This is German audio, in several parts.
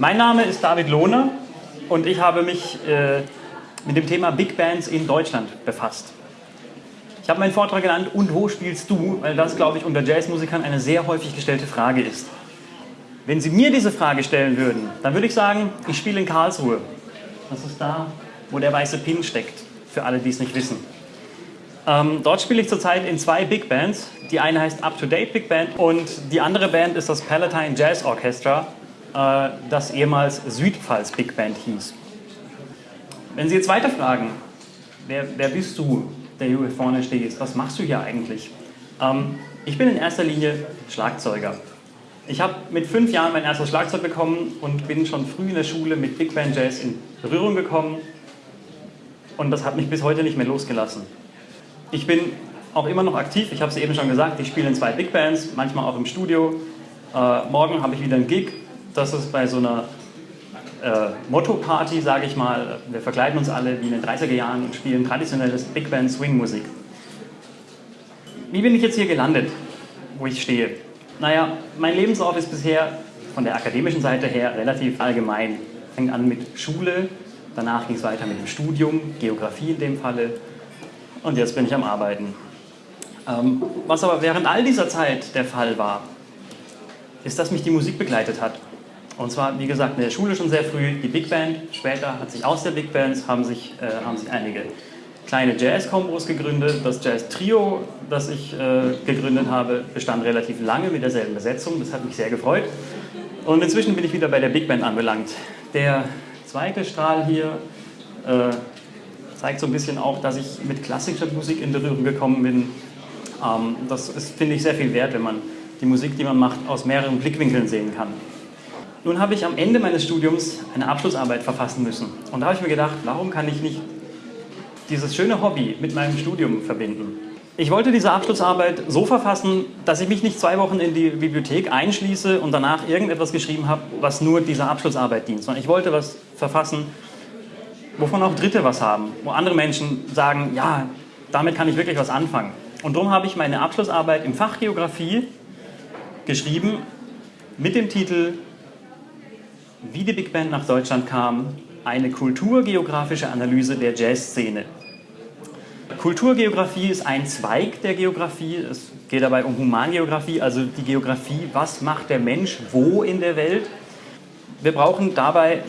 Mein Name ist David Lohner und ich habe mich äh, mit dem Thema Big Bands in Deutschland befasst. Ich habe meinen Vortrag genannt, und wo spielst du? Weil das, glaube ich, unter Jazzmusikern eine sehr häufig gestellte Frage ist. Wenn Sie mir diese Frage stellen würden, dann würde ich sagen, ich spiele in Karlsruhe. Das ist da, wo der weiße Pin steckt, für alle, die es nicht wissen. Ähm, dort spiele ich zurzeit in zwei Big Bands. Die eine heißt Up to Date Big Band und die andere Band ist das Palatine Jazz Orchestra, das ehemals Südpfalz Big Band hieß. Wenn Sie jetzt weiter fragen, wer, wer bist du, der hier vorne stehst, was machst du hier eigentlich? Ähm, ich bin in erster Linie Schlagzeuger. Ich habe mit fünf Jahren mein erstes Schlagzeug bekommen und bin schon früh in der Schule mit Big Band Jazz in Berührung gekommen und das hat mich bis heute nicht mehr losgelassen. Ich bin auch immer noch aktiv, ich habe es eben schon gesagt, ich spiele in zwei Big Bands, manchmal auch im Studio. Äh, morgen habe ich wieder einen Gig das ist bei so einer äh, Motto-Party, sage ich mal. Wir verkleiden uns alle wie in den 30er Jahren und spielen traditionelles Big Band Swing-Musik. Wie bin ich jetzt hier gelandet, wo ich stehe? Naja, mein Lebenslauf ist bisher von der akademischen Seite her relativ allgemein. Fängt an mit Schule, danach ging es weiter mit dem Studium, Geografie in dem Falle und jetzt bin ich am Arbeiten. Ähm, was aber während all dieser Zeit der Fall war, ist, dass mich die Musik begleitet hat. Und zwar, wie gesagt, in der Schule schon sehr früh die Big Band. Später hat sich aus der Big Band haben sich, äh, haben sich einige kleine Jazz-Kombos gegründet. Das Jazz-Trio, das ich äh, gegründet habe, bestand relativ lange mit derselben Besetzung. Das hat mich sehr gefreut. Und inzwischen bin ich wieder bei der Big Band anbelangt. Der zweite Strahl hier äh, zeigt so ein bisschen auch, dass ich mit klassischer Musik in Berührung gekommen bin. Ähm, das finde ich, sehr viel wert, wenn man die Musik, die man macht, aus mehreren Blickwinkeln sehen kann. Nun habe ich am Ende meines Studiums eine Abschlussarbeit verfassen müssen. Und da habe ich mir gedacht, warum kann ich nicht dieses schöne Hobby mit meinem Studium verbinden? Ich wollte diese Abschlussarbeit so verfassen, dass ich mich nicht zwei Wochen in die Bibliothek einschließe und danach irgendetwas geschrieben habe, was nur dieser Abschlussarbeit dient, sondern ich wollte was verfassen, wovon auch Dritte was haben, wo andere Menschen sagen, ja, damit kann ich wirklich was anfangen. Und darum habe ich meine Abschlussarbeit im Fach Geografie geschrieben mit dem Titel wie die Big Band nach Deutschland kam, eine kulturgeografische Analyse der Jazzszene. Kulturgeografie ist ein Zweig der Geografie. Es geht dabei um Humangeografie, also die Geografie, was macht der Mensch wo in der Welt. Wir brauchen dabei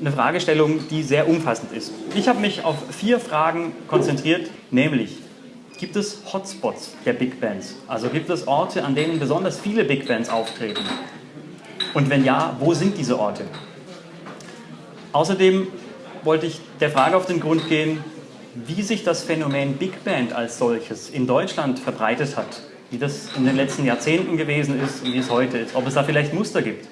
eine Fragestellung, die sehr umfassend ist. Ich habe mich auf vier Fragen konzentriert, nämlich gibt es Hotspots der Big Bands? Also gibt es Orte, an denen besonders viele Big Bands auftreten? Und wenn ja, wo sind diese Orte? Außerdem wollte ich der Frage auf den Grund gehen, wie sich das Phänomen Big Band als solches in Deutschland verbreitet hat, wie das in den letzten Jahrzehnten gewesen ist und wie es heute ist, ob es da vielleicht Muster gibt.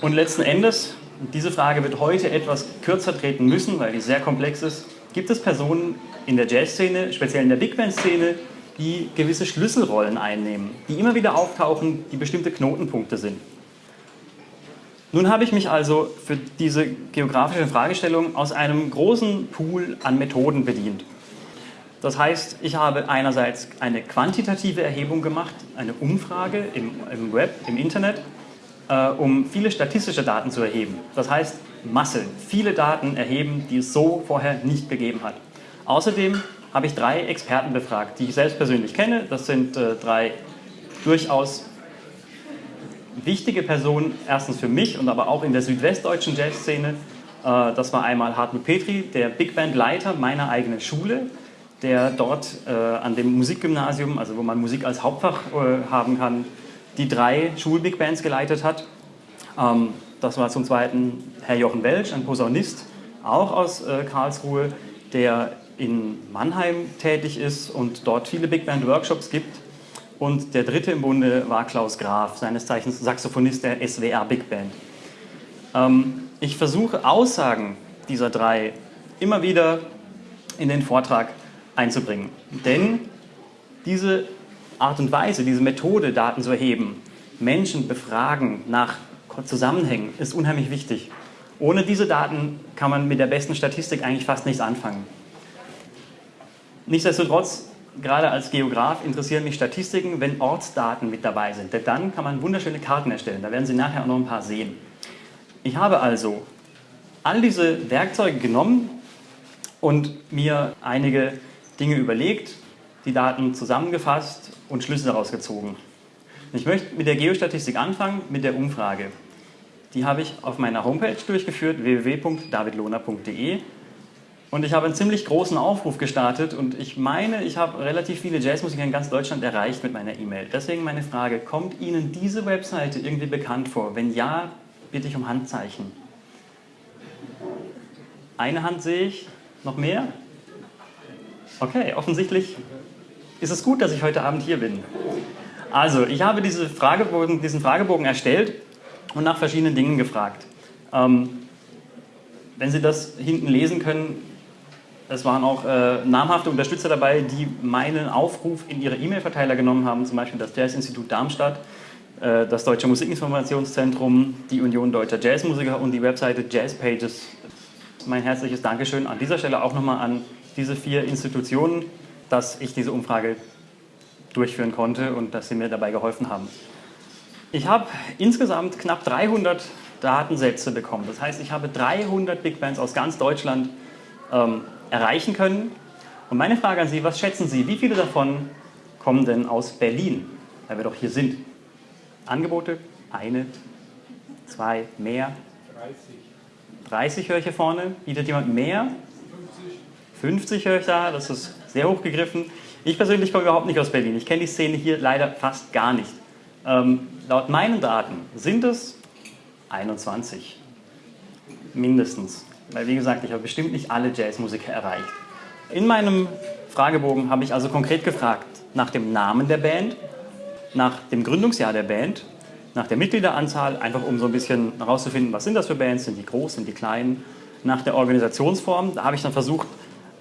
Und letzten Endes, diese Frage wird heute etwas kürzer treten müssen, weil die sehr komplex ist, gibt es Personen in der Jazzszene, speziell in der Big Band-Szene, die gewisse Schlüsselrollen einnehmen, die immer wieder auftauchen, die bestimmte Knotenpunkte sind. Nun habe ich mich also für diese geografische Fragestellung aus einem großen Pool an Methoden bedient. Das heißt, ich habe einerseits eine quantitative Erhebung gemacht, eine Umfrage im, im Web, im Internet, äh, um viele statistische Daten zu erheben. Das heißt, Masse, viele Daten erheben, die es so vorher nicht gegeben hat. Außerdem habe ich drei Experten befragt, die ich selbst persönlich kenne. Das sind äh, drei durchaus wichtige Personen, erstens für mich und aber auch in der südwestdeutschen Jazzszene. Äh, das war einmal Hartmut Petri, der Big Band Leiter meiner eigenen Schule, der dort äh, an dem Musikgymnasium, also wo man Musik als Hauptfach äh, haben kann, die drei Schul-Big Bands geleitet hat. Ähm, das war zum Zweiten Herr Jochen Welsch, ein Posaunist, auch aus Karlsruhe, der in Mannheim tätig ist und dort viele Big Band Workshops gibt und der dritte im Bunde war Klaus Graf, seines Zeichens Saxophonist der SWR Big Band. Ähm, ich versuche Aussagen dieser drei immer wieder in den Vortrag einzubringen. Denn diese Art und Weise, diese Methode, Daten zu erheben, Menschen befragen nach Zusammenhängen, ist unheimlich wichtig. Ohne diese Daten kann man mit der besten Statistik eigentlich fast nichts anfangen. Nichtsdestotrotz gerade als Geograf interessieren mich Statistiken, wenn Ortsdaten mit dabei sind. Denn dann kann man wunderschöne Karten erstellen. Da werden Sie nachher auch noch ein paar sehen. Ich habe also all diese Werkzeuge genommen und mir einige Dinge überlegt, die Daten zusammengefasst und Schlüsse daraus gezogen. Ich möchte mit der Geostatistik anfangen, mit der Umfrage. Die habe ich auf meiner Homepage durchgeführt, www.davidlohner.de. Und ich habe einen ziemlich großen Aufruf gestartet und ich meine, ich habe relativ viele Jazzmusiker in ganz Deutschland erreicht mit meiner E-Mail. Deswegen meine Frage, kommt Ihnen diese Webseite irgendwie bekannt vor? Wenn ja, bitte ich um Handzeichen. Eine Hand sehe ich, noch mehr? Okay, offensichtlich ist es gut, dass ich heute Abend hier bin. Also, ich habe diese Fragebogen, diesen Fragebogen erstellt und nach verschiedenen Dingen gefragt. Ähm, wenn Sie das hinten lesen können, es waren auch äh, namhafte Unterstützer dabei, die meinen Aufruf in ihre E-Mail-Verteiler genommen haben, zum Beispiel das Jazz-Institut Darmstadt, äh, das Deutsche Musikinformationszentrum, die Union Deutscher Jazzmusiker und die Webseite Jazzpages. Mein herzliches Dankeschön an dieser Stelle auch nochmal an diese vier Institutionen, dass ich diese Umfrage durchführen konnte und dass sie mir dabei geholfen haben. Ich habe insgesamt knapp 300 Datensätze bekommen. Das heißt, ich habe 300 Big Bands aus ganz Deutschland ähm, erreichen können. Und meine Frage an Sie, was schätzen Sie, wie viele davon kommen denn aus Berlin, weil wir doch hier sind? Angebote? Eine, zwei, mehr? 30. 30 höre ich hier vorne. Bietet jemand mehr? 50. 50 höre ich da, das ist sehr hoch gegriffen. Ich persönlich komme überhaupt nicht aus Berlin. Ich kenne die Szene hier leider fast gar nicht. Ähm, laut meinen Daten sind es 21. Mindestens. Weil wie gesagt, ich habe bestimmt nicht alle Jazzmusiker erreicht. In meinem Fragebogen habe ich also konkret gefragt nach dem Namen der Band, nach dem Gründungsjahr der Band, nach der Mitgliederanzahl, einfach um so ein bisschen herauszufinden, was sind das für Bands, sind die groß, sind die klein, nach der Organisationsform. Da habe ich dann versucht,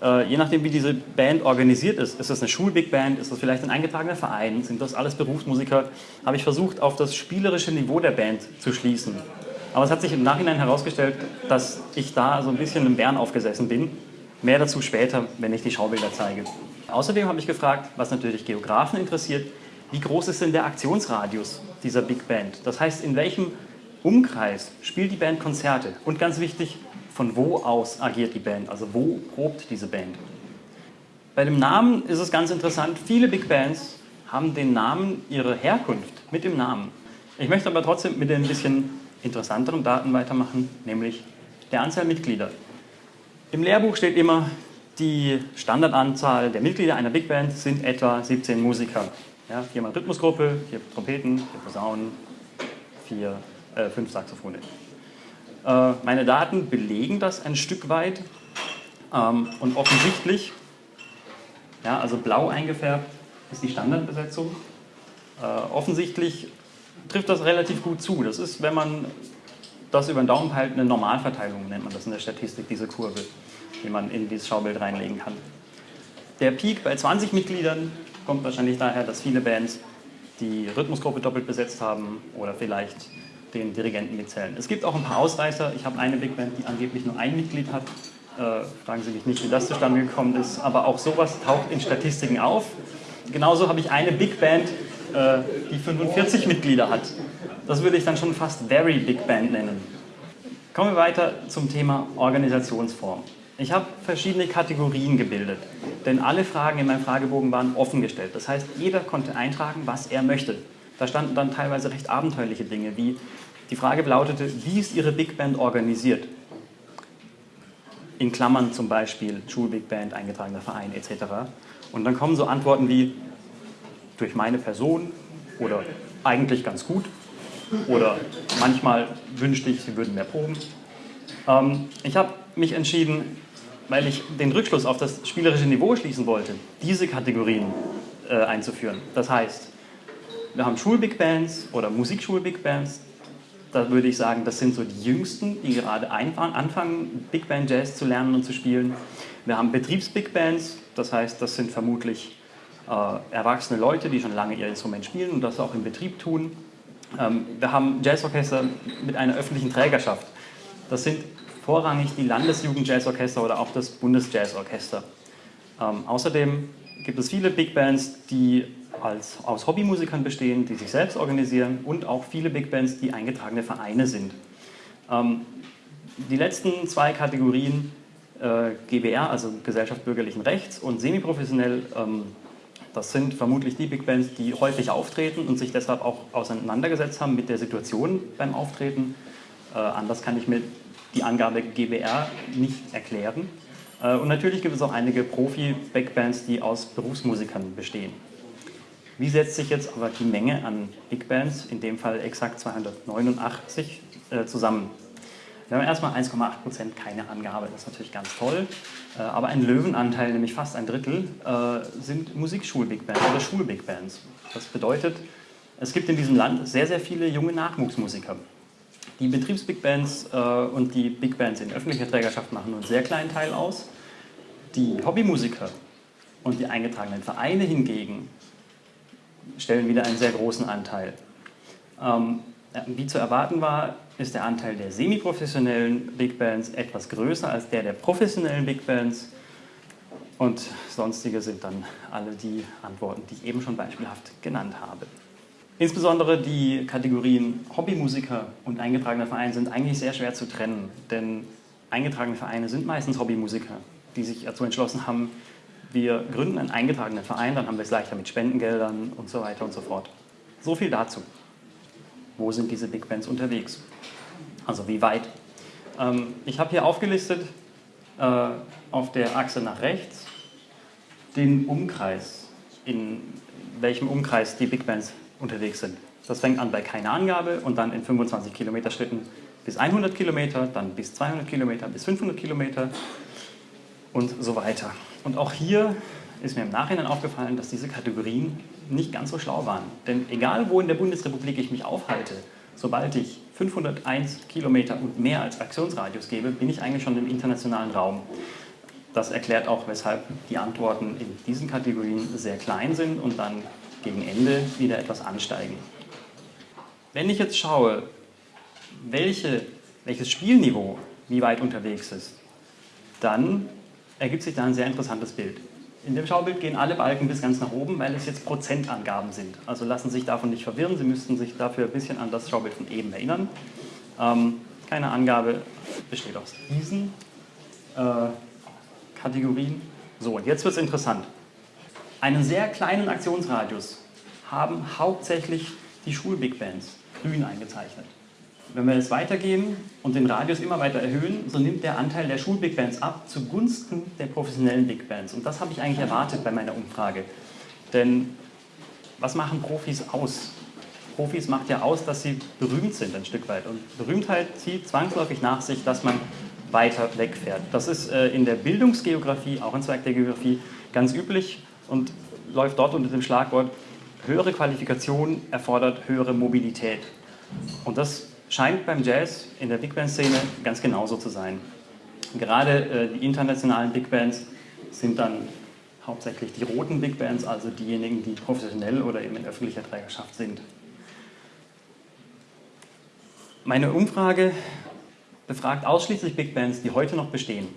äh, je nachdem wie diese Band organisiert ist, ist das eine Schulbig Band, ist das vielleicht ein eingetragener Verein, sind das alles Berufsmusiker, habe ich versucht, auf das spielerische Niveau der Band zu schließen. Aber es hat sich im Nachhinein herausgestellt, dass ich da so ein bisschen im Bären aufgesessen bin. Mehr dazu später, wenn ich die Schaubilder zeige. Außerdem habe ich gefragt, was natürlich Geografen interessiert, wie groß ist denn der Aktionsradius dieser Big Band? Das heißt, in welchem Umkreis spielt die Band Konzerte? Und ganz wichtig, von wo aus agiert die Band? Also wo probt diese Band? Bei dem Namen ist es ganz interessant, viele Big Bands haben den Namen, ihre Herkunft mit dem Namen. Ich möchte aber trotzdem mit ein bisschen interessanteren Daten weitermachen, nämlich der Anzahl Mitglieder. Im Lehrbuch steht immer, die Standardanzahl der Mitglieder einer Big Band sind etwa 17 Musiker. Ja, viermal Rhythmusgruppe, vier Trompeten, vier Posaunen, vier, äh, fünf Saxophone. Äh, meine Daten belegen das ein Stück weit ähm, und offensichtlich, ja, also blau eingefärbt ist die Standardbesetzung. Äh, offensichtlich trifft das relativ gut zu. Das ist, wenn man das über den Daumen hält, eine Normalverteilung, nennt man das in der Statistik, diese Kurve, die man in dieses Schaubild reinlegen kann. Der Peak bei 20 Mitgliedern kommt wahrscheinlich daher, dass viele Bands die Rhythmusgruppe doppelt besetzt haben oder vielleicht den Dirigenten mitzählen. Es gibt auch ein paar Ausreißer. Ich habe eine Big Band, die angeblich nur ein Mitglied hat. Äh, fragen Sie mich nicht, wie das zustande gekommen ist, aber auch sowas taucht in Statistiken auf. Genauso habe ich eine Big Band, äh, die 45 Mitglieder hat. Das würde ich dann schon fast Very Big Band nennen. Kommen wir weiter zum Thema Organisationsform. Ich habe verschiedene Kategorien gebildet, denn alle Fragen in meinem Fragebogen waren offen gestellt. Das heißt, jeder konnte eintragen, was er möchte. Da standen dann teilweise recht abenteuerliche Dinge, wie die Frage lautete, wie ist Ihre Big Band organisiert? In Klammern zum Beispiel Schulbig Band, eingetragener Verein etc. Und dann kommen so Antworten wie durch meine Person oder eigentlich ganz gut oder manchmal wünschte ich, Sie würden mehr proben. Ähm, ich habe mich entschieden, weil ich den Rückschluss auf das spielerische Niveau schließen wollte, diese Kategorien äh, einzuführen. Das heißt, wir haben Schulbig Bands oder Musikschul-Big Bands. Da würde ich sagen, das sind so die Jüngsten, die gerade anfangen, Big Band Jazz zu lernen und zu spielen. Wir haben Betriebs-Big Bands, das heißt, das sind vermutlich erwachsene Leute, die schon lange ihr Instrument spielen und das auch im Betrieb tun. Ähm, wir haben Jazzorchester mit einer öffentlichen Trägerschaft. Das sind vorrangig die Landesjugend-Jazzorchester oder auch das Bundesjazzorchester. Ähm, außerdem gibt es viele Big Bands, die als, aus Hobbymusikern bestehen, die sich selbst organisieren und auch viele Big Bands, die eingetragene Vereine sind. Ähm, die letzten zwei Kategorien, äh, GBR, also Gesellschaft bürgerlichen Rechts und semiprofessionell, ähm, das sind vermutlich die Big Bands, die häufig auftreten und sich deshalb auch auseinandergesetzt haben mit der Situation beim Auftreten. Äh, anders kann ich mir die Angabe GBR nicht erklären. Äh, und natürlich gibt es auch einige Profi-Backbands, die aus Berufsmusikern bestehen. Wie setzt sich jetzt aber die Menge an Big Bands, in dem Fall exakt 289, äh, zusammen? Wir haben erstmal 1,8 Prozent keine Angabe, das ist natürlich ganz toll. Äh, aber ein Löwenanteil, nämlich fast ein Drittel, äh, sind Musikschul-Big Bands oder Schul-Big Bands. Das bedeutet, es gibt in diesem Land sehr, sehr viele junge Nachwuchsmusiker. Die Betriebs-Big Bands äh, und die Big Bands in öffentlicher Trägerschaft machen nur einen sehr kleinen Teil aus. Die Hobbymusiker und die eingetragenen Vereine hingegen stellen wieder einen sehr großen Anteil. Ähm, wie zu erwarten war, ist der Anteil der semiprofessionellen Big Bands etwas größer als der der professionellen Big Bands. Und sonstige sind dann alle die Antworten, die ich eben schon beispielhaft genannt habe. Insbesondere die Kategorien Hobbymusiker und eingetragener Verein sind eigentlich sehr schwer zu trennen, denn eingetragene Vereine sind meistens Hobbymusiker, die sich dazu entschlossen haben, wir gründen einen eingetragenen Verein, dann haben wir es leichter mit Spendengeldern und so weiter und so fort. So viel dazu. Wo sind diese Big Bands unterwegs? Also wie weit? Ähm, ich habe hier aufgelistet äh, auf der Achse nach rechts den Umkreis, in welchem Umkreis die Big Bands unterwegs sind. Das fängt an bei keiner Angabe und dann in 25 Kilometer Schritten bis 100 Kilometer, dann bis 200 Kilometer, bis 500 Kilometer und so weiter. Und auch hier ist mir im Nachhinein aufgefallen, dass diese Kategorien nicht ganz so schlau waren. Denn egal, wo in der Bundesrepublik ich mich aufhalte, sobald ich 501 Kilometer und mehr als Aktionsradius gebe, bin ich eigentlich schon im internationalen Raum. Das erklärt auch, weshalb die Antworten in diesen Kategorien sehr klein sind und dann gegen Ende wieder etwas ansteigen. Wenn ich jetzt schaue, welche, welches Spielniveau wie weit unterwegs ist, dann ergibt sich da ein sehr interessantes Bild. In dem Schaubild gehen alle Balken bis ganz nach oben, weil es jetzt Prozentangaben sind. Also lassen Sie sich davon nicht verwirren, Sie müssten sich dafür ein bisschen an das Schaubild von eben erinnern. Ähm, keine Angabe besteht aus diesen äh, Kategorien. So, und jetzt wird es interessant. Einen sehr kleinen Aktionsradius haben hauptsächlich die Schul-Big Bands grün eingezeichnet. Wenn wir jetzt weitergehen und den Radius immer weiter erhöhen, so nimmt der Anteil der Schul-Big Bands ab zugunsten der professionellen Big Bands. Und das habe ich eigentlich erwartet bei meiner Umfrage. Denn was machen Profis aus? Profis macht ja aus, dass sie berühmt sind ein Stück weit. Und Berühmtheit zieht zwangsläufig nach sich, dass man weiter wegfährt. Das ist äh, in der Bildungsgeografie, auch ein Zweig der Geografie, ganz üblich und läuft dort unter dem Schlagwort höhere Qualifikation erfordert höhere Mobilität. Und das scheint beim Jazz in der Big Band-Szene ganz genauso zu sein. Gerade äh, die internationalen Big Bands sind dann hauptsächlich die roten Big Bands, also diejenigen, die professionell oder eben in öffentlicher Trägerschaft sind. Meine Umfrage befragt ausschließlich Big Bands, die heute noch bestehen.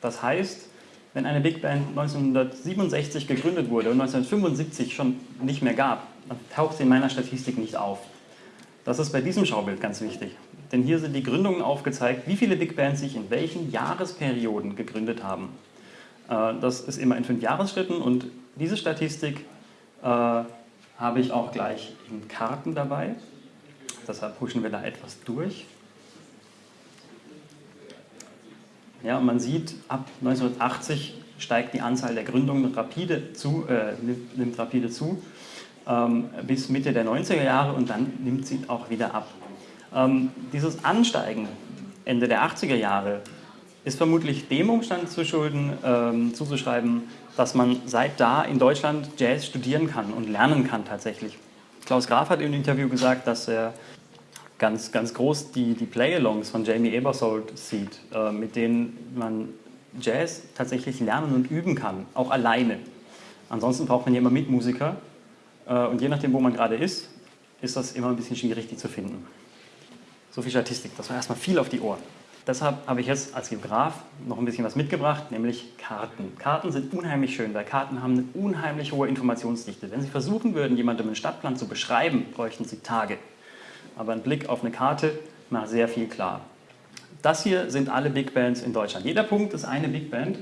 Das heißt, wenn eine Big Band 1967 gegründet wurde und 1975 schon nicht mehr gab, dann taucht sie in meiner Statistik nicht auf. Das ist bei diesem Schaubild ganz wichtig, denn hier sind die Gründungen aufgezeigt, wie viele Big Bands sich in welchen Jahresperioden gegründet haben. Äh, das ist immer in fünf Jahresschritten und diese Statistik äh, habe ich auch gleich in Karten dabei. Deshalb pushen wir da etwas durch. Ja, man sieht, ab 1980 steigt die Anzahl der Gründungen rapide zu, äh, nimmt, rapide zu, bis Mitte der 90er Jahre und dann nimmt sie auch wieder ab. Ähm, dieses Ansteigen Ende der 80er Jahre ist vermutlich dem Umstand zu schulden, ähm, zuzuschreiben, dass man seit da in Deutschland Jazz studieren kann und lernen kann tatsächlich. Klaus Graf hat im Interview gesagt, dass er ganz, ganz groß die, die Play-Alongs von Jamie Ebersold sieht, äh, mit denen man Jazz tatsächlich lernen und üben kann, auch alleine. Ansonsten braucht man ja immer Mitmusiker und je nachdem, wo man gerade ist, ist das immer ein bisschen schwierig, die zu finden. So viel Statistik, das war erstmal viel auf die Ohren. Deshalb habe ich jetzt als Geograf noch ein bisschen was mitgebracht, nämlich Karten. Karten sind unheimlich schön, weil Karten haben eine unheimlich hohe Informationsdichte. Wenn Sie versuchen würden, jemandem einen Stadtplan zu beschreiben, bräuchten Sie Tage aber ein Blick auf eine Karte macht sehr viel klar. das hier sind alle Big Bands in Deutschland. Jeder Punkt ist eine Big Band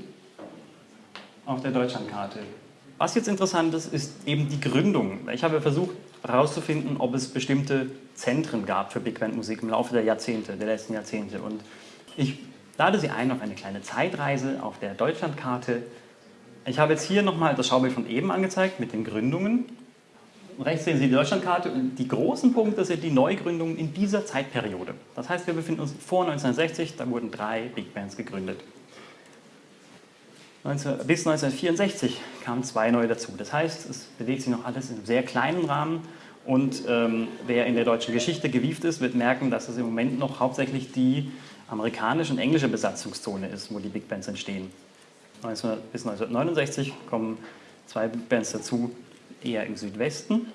auf der Deutschlandkarte. Was jetzt interessant ist, ist eben die Gründung. Ich habe versucht herauszufinden, ob es bestimmte Zentren gab für Big Band Musik im Laufe der Jahrzehnte, der letzten Jahrzehnte. Und ich lade Sie ein auf eine kleine Zeitreise auf der Deutschlandkarte. Ich habe jetzt hier nochmal das Schaubild von eben angezeigt mit den Gründungen. Rechts sehen Sie die Deutschlandkarte und die großen Punkte sind die Neugründungen in dieser Zeitperiode. Das heißt, wir befinden uns vor 1960, da wurden drei Big Bands gegründet. 19, bis 1964 kamen zwei neue dazu. Das heißt, es bewegt sich noch alles in einem sehr kleinen Rahmen und ähm, wer in der deutschen Geschichte gewieft ist, wird merken, dass es im Moment noch hauptsächlich die amerikanische und englische Besatzungszone ist, wo die Big Bands entstehen. 19, bis 1969 kommen zwei Big Bands dazu, eher im Südwesten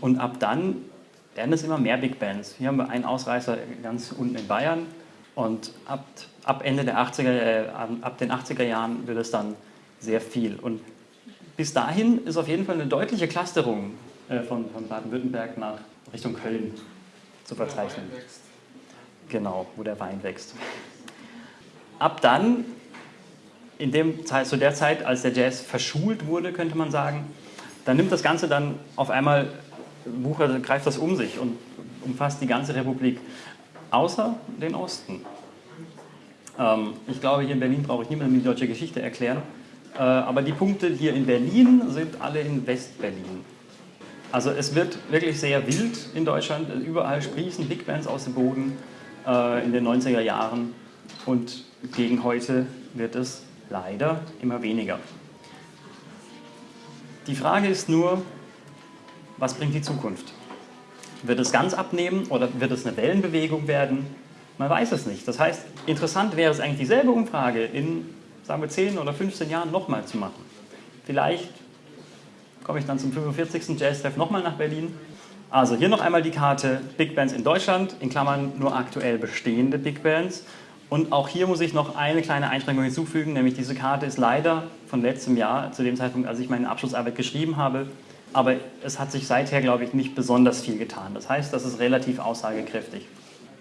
und ab dann werden es immer mehr Big Bands. Hier haben wir einen Ausreißer ganz unten in Bayern, und ab, ab Ende der 80er, äh, ab den 80er Jahren wird es dann sehr viel. Und bis dahin ist auf jeden Fall eine deutliche Clusterung äh, von, von Baden-Württemberg nach Richtung Köln zu verzeichnen. Genau, wo der Wein wächst. Ab dann, in dem zu der Zeit, als der Jazz verschult wurde, könnte man sagen, dann nimmt das Ganze dann auf einmal, Wucher greift das um sich und umfasst die ganze Republik außer den Osten. Ähm, ich glaube, hier in Berlin brauche ich niemandem die deutsche Geschichte erklären, äh, aber die Punkte hier in Berlin sind alle in Westberlin. Also es wird wirklich sehr wild in Deutschland, überall sprießen Big Bands aus dem Boden äh, in den 90er Jahren und gegen heute wird es leider immer weniger. Die Frage ist nur, was bringt die Zukunft? Wird es ganz abnehmen oder wird es eine Wellenbewegung werden? Man weiß es nicht. Das heißt, interessant wäre es eigentlich dieselbe Umfrage in, sagen wir, 10 oder 15 Jahren nochmal zu machen. Vielleicht komme ich dann zum 45. Jazz-Treff nochmal nach Berlin. Also hier noch einmal die Karte Big Bands in Deutschland, in Klammern nur aktuell bestehende Big Bands. Und auch hier muss ich noch eine kleine Einschränkung hinzufügen, nämlich diese Karte ist leider von letztem Jahr, zu dem Zeitpunkt, als ich meine Abschlussarbeit geschrieben habe, aber es hat sich seither, glaube ich, nicht besonders viel getan. Das heißt, das ist relativ aussagekräftig.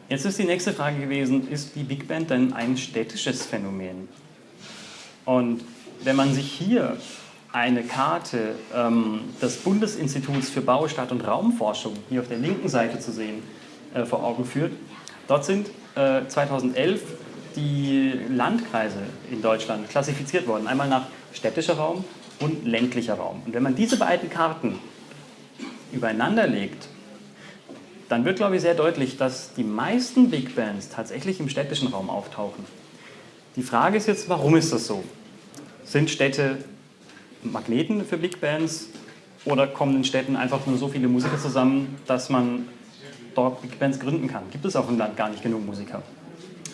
Jetzt ist die nächste Frage gewesen, ist die Big Band denn ein städtisches Phänomen? Und wenn man sich hier eine Karte ähm, des Bundesinstituts für Bau, Stadt und Raumforschung, hier auf der linken Seite zu sehen, äh, vor Augen führt, dort sind äh, 2011 die Landkreise in Deutschland klassifiziert worden. Einmal nach städtischer Raum und ländlicher Raum. Und wenn man diese beiden Karten übereinander legt, dann wird, glaube ich, sehr deutlich, dass die meisten Big Bands tatsächlich im städtischen Raum auftauchen. Die Frage ist jetzt, warum ist das so? Sind Städte Magneten für Big Bands oder kommen in Städten einfach nur so viele Musiker zusammen, dass man dort Big Bands gründen kann? Gibt es auf dem Land gar nicht genug Musiker?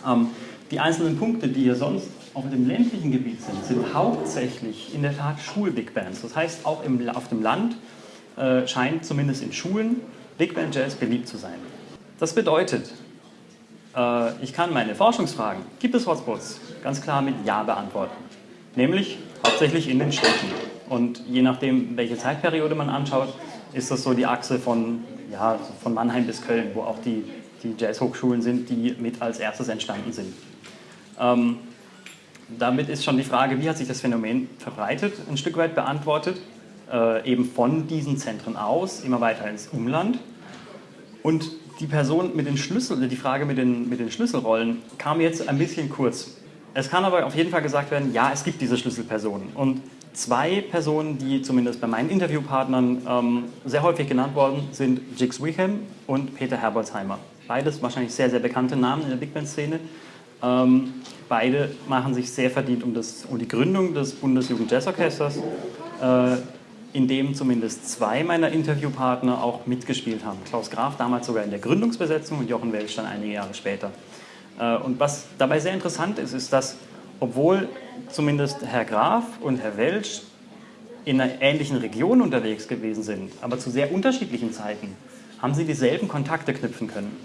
Ähm, die einzelnen Punkte, die ihr sonst auf dem ländlichen Gebiet sind, sind hauptsächlich in der Tat Schul-Big Bands. Das heißt, auch im, auf dem Land äh, scheint zumindest in Schulen Big Band Jazz beliebt zu sein. Das bedeutet, äh, ich kann meine Forschungsfragen, gibt es Hotspots, ganz klar mit Ja beantworten. Nämlich hauptsächlich in den Städten. Und je nachdem, welche Zeitperiode man anschaut, ist das so die Achse von, ja, von Mannheim bis Köln, wo auch die, die Jazzhochschulen sind, die mit als erstes entstanden sind. Ähm, damit ist schon die Frage, wie hat sich das Phänomen verbreitet, ein Stück weit beantwortet, äh, eben von diesen Zentren aus, immer weiter ins Umland. Und die Person mit den Schlüssel, die Frage mit den, mit den Schlüsselrollen kam jetzt ein bisschen kurz. Es kann aber auf jeden Fall gesagt werden, ja, es gibt diese Schlüsselpersonen. Und zwei Personen, die zumindest bei meinen Interviewpartnern ähm, sehr häufig genannt worden sind, Jigs Wickham und Peter Herbolzheimer. Beides wahrscheinlich sehr, sehr bekannte Namen in der Big Band-Szene. Ähm, beide machen sich sehr verdient um, das, um die Gründung des Bundesjugend-Jazz-Orchesters, äh, in dem zumindest zwei meiner Interviewpartner auch mitgespielt haben. Klaus Graf damals sogar in der Gründungsbesetzung und Jochen Welsch dann einige Jahre später. Äh, und was dabei sehr interessant ist, ist, dass obwohl zumindest Herr Graf und Herr Welsch in einer ähnlichen Region unterwegs gewesen sind, aber zu sehr unterschiedlichen Zeiten, haben sie dieselben Kontakte knüpfen können.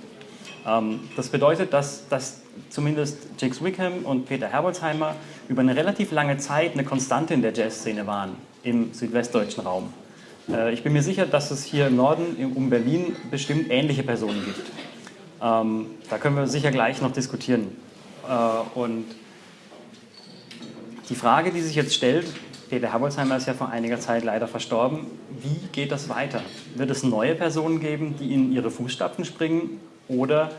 Ähm, das bedeutet, dass, dass zumindest Jakes Wickham und Peter Herbolzheimer über eine relativ lange Zeit eine Konstante in der Jazzszene waren im südwestdeutschen Raum. Äh, ich bin mir sicher, dass es hier im Norden um Berlin bestimmt ähnliche Personen gibt. Ähm, da können wir sicher gleich noch diskutieren. Äh, und die Frage, die sich jetzt stellt, Peter Herbolzheimer ist ja vor einiger Zeit leider verstorben. Wie geht das weiter? Wird es neue Personen geben, die in ihre Fußstapfen springen? Oder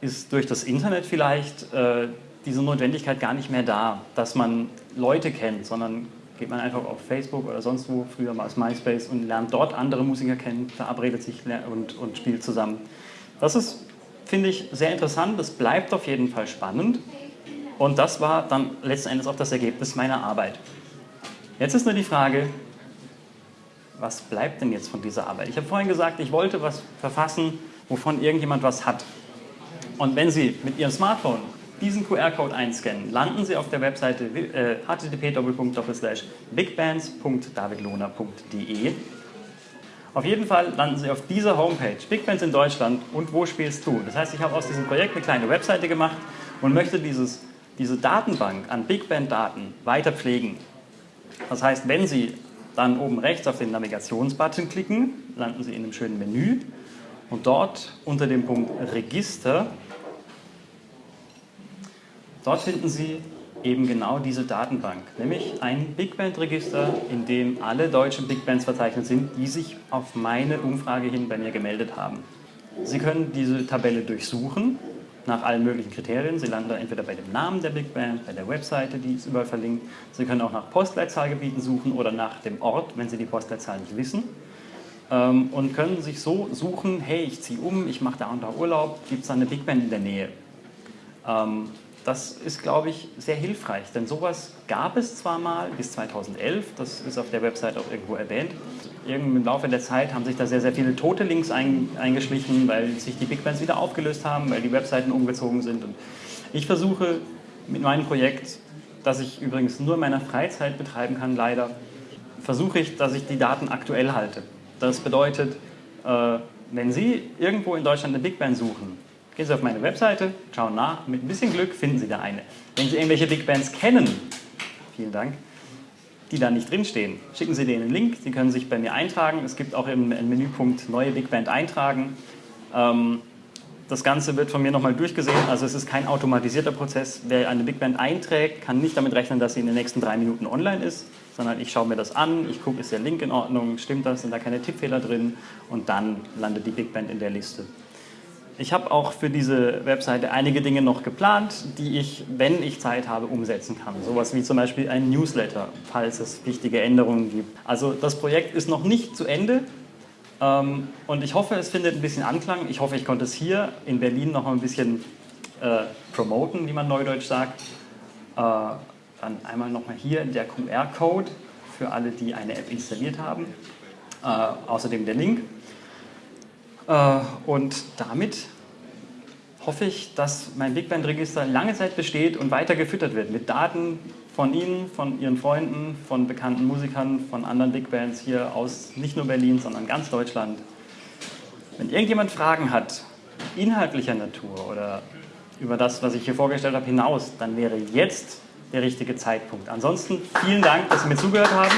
ist durch das Internet vielleicht äh, diese Notwendigkeit gar nicht mehr da, dass man Leute kennt, sondern geht man einfach auf Facebook oder sonst wo, früher mal aus MySpace und lernt dort andere Musiker kennen, verabredet sich und, und spielt zusammen. Das ist, finde ich, sehr interessant. Das bleibt auf jeden Fall spannend. Und das war dann letzten Endes auch das Ergebnis meiner Arbeit. Jetzt ist nur die Frage, was bleibt denn jetzt von dieser Arbeit? Ich habe vorhin gesagt, ich wollte was verfassen, wovon irgendjemand was hat. Und wenn Sie mit Ihrem Smartphone diesen QR-Code einscannen, landen Sie auf der Webseite äh, http://bigbands.davidlohner.de. Auf jeden Fall landen Sie auf dieser Homepage, Big Bands in Deutschland und wo spielst du? Das heißt, ich habe aus diesem Projekt eine kleine Webseite gemacht und möchte dieses, diese Datenbank an Big Band-Daten weiter pflegen. Das heißt, wenn Sie dann oben rechts auf den Navigationsbutton klicken, landen Sie in einem schönen Menü und dort unter dem Punkt Register Dort finden Sie eben genau diese Datenbank, nämlich ein Big Band Register, in dem alle deutschen Big Bands verzeichnet sind, die sich auf meine Umfrage hin bei mir gemeldet haben. Sie können diese Tabelle durchsuchen nach allen möglichen Kriterien. Sie landen da entweder bei dem Namen der Big Band, bei der Webseite, die ist überall verlinkt. Sie können auch nach Postleitzahlgebieten suchen oder nach dem Ort, wenn Sie die Postleitzahl nicht wissen. Ähm, und können sich so suchen, hey, ich ziehe um, ich mache da und da Urlaub, gibt es da eine Big Band in der Nähe? Das ist, glaube ich, sehr hilfreich, denn sowas gab es zwar mal bis 2011, das ist auf der Website auch irgendwo erwähnt. Irgend Im Laufe der Zeit haben sich da sehr, sehr viele tote Links eingeschlichen, weil sich die Big Bands wieder aufgelöst haben, weil die Webseiten umgezogen sind. Und ich versuche mit meinem Projekt, das ich übrigens nur in meiner Freizeit betreiben kann, leider, versuche ich, dass ich die Daten aktuell halte. Das bedeutet, äh, wenn Sie irgendwo in Deutschland eine Big Band suchen, Gehen Sie auf meine Webseite, schauen nach, mit ein bisschen Glück finden Sie da eine. Wenn Sie irgendwelche Big Bands kennen, vielen Dank, die da nicht drinstehen, schicken Sie denen einen Link, Sie können sich bei mir eintragen. Es gibt auch im Menüpunkt neue Big Band eintragen. Ähm, das Ganze wird von mir nochmal durchgesehen, also es ist kein automatisierter Prozess. Wer eine Big Band einträgt, kann nicht damit rechnen, dass sie in den nächsten drei Minuten online ist, sondern ich schaue mir das an, ich gucke, ist der Link in Ordnung, stimmt das, sind da keine Tippfehler drin und dann landet die Big Band in der Liste. Ich habe auch für diese Webseite einige Dinge noch geplant, die ich, wenn ich Zeit habe, umsetzen kann. Sowas wie zum Beispiel ein Newsletter, falls es wichtige Änderungen gibt. Also das Projekt ist noch nicht zu Ende ähm, und ich hoffe, es findet ein bisschen Anklang. Ich hoffe, ich konnte es hier in Berlin noch mal ein bisschen äh, promoten, wie man neudeutsch sagt. Äh, dann einmal nochmal hier der QR-Code für alle, die eine App installiert haben. Äh, außerdem der Link. Äh, und damit hoffe ich, dass mein Big Band Register lange Zeit besteht und weiter gefüttert wird mit Daten von Ihnen, von Ihren Freunden, von bekannten Musikern, von anderen Big Bands hier aus nicht nur Berlin, sondern ganz Deutschland. Wenn irgendjemand Fragen hat, inhaltlicher Natur oder über das, was ich hier vorgestellt habe, hinaus, dann wäre jetzt der richtige Zeitpunkt. Ansonsten vielen Dank, dass Sie mir zugehört haben.